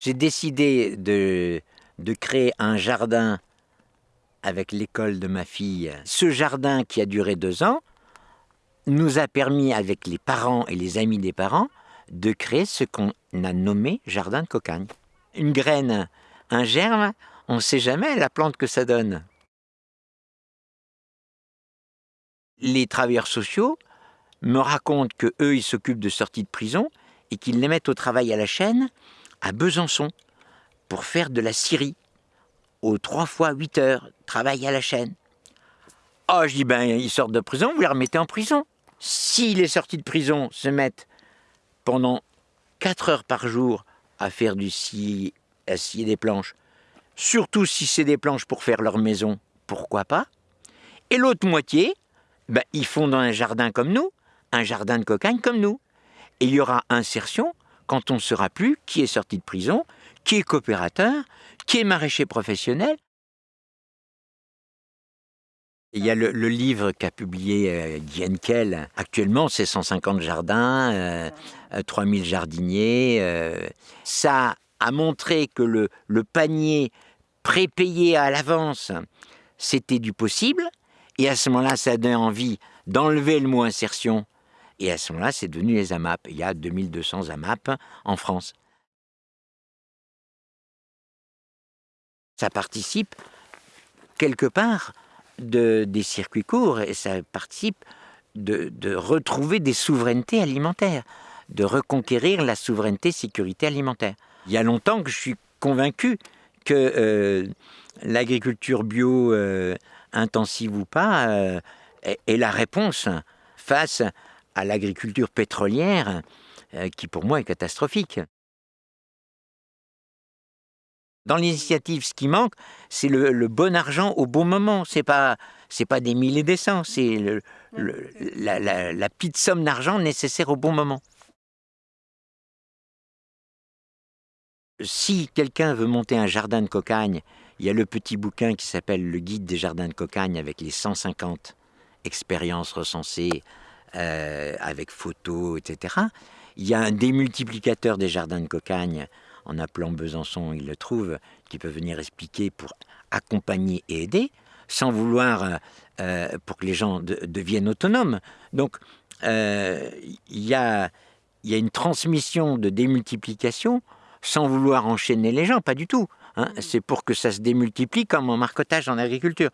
J'ai décidé de, de créer un jardin avec l'école de ma fille. Ce jardin qui a duré deux ans nous a permis, avec les parents et les amis des parents, de créer ce qu'on a nommé jardin de cocagne. Une graine, un germe, on ne sait jamais la plante que ça donne. Les travailleurs sociaux me racontent que eux, ils s'occupent de sorties de prison et qu'ils les mettent au travail à la chaîne à Besançon pour faire de la scierie. Aux trois fois 8 heures, travail à la chaîne. Oh, je dis, ben, ils sortent de prison, vous les remettez en prison. Si les sorties de prison se mettent pendant 4 heures par jour à faire du scie, à scier des planches, surtout si c'est des planches pour faire leur maison, pourquoi pas? Et l'autre moitié, ben, ils font dans un jardin comme nous, un jardin de cocagne comme nous. Et il y aura insertion quand on ne saura plus qui est sorti de prison, qui est coopérateur, qui est maraîcher professionnel. Il y a le, livre qu'a publié euh, Guy Actuellement, c'est 150 jardins, 3000 euh, euh, jardiniers. ça a montré que le, le panier prépayé à l'avance, c'était du possible. Et à ce moment-là, ça donné envie d'enlever le mot insertion et à ce moment-là, c'est devenu les AMAP. Il y a 2200 AMAP en France. Ça participe quelque part de, des circuits courts et ça participe de, retrouver des souverainetés alimentaires, de reconquérir la souveraineté sécurité alimentaire. Il y a longtemps que je suis convaincu que euh, l'agriculture bio, euh, intensive ou pas, euh, est, la réponse face à l'agriculture pétrolière, euh, qui pour moi est catastrophique. Dans l'initiative, ce qui manque, c'est le, bon argent au bon moment. C'est pas c'est pas des milliers des cents, c'est la, la petite somme d'argent nécessaire au bon moment. Si quelqu'un veut monter un jardin de cocagne, il y a le petit bouquin qui s'appelle Le guide des jardins de cocagne avec les 150 expériences recensées euh, avec photos, etc. Il y a un démultiplicateur des jardins de cocagne, en appelant Besançon, il le trouve, qui peut venir expliquer pour accompagner et aider, sans vouloir euh, euh, pour que les gens deviennent autonomes. Donc, il y, a, il y a une transmission de démultiplication sans vouloir enchaîner les gens, pas du tout. Hein. C'est pour que ça se démultiplie comme en marcotage en agriculture.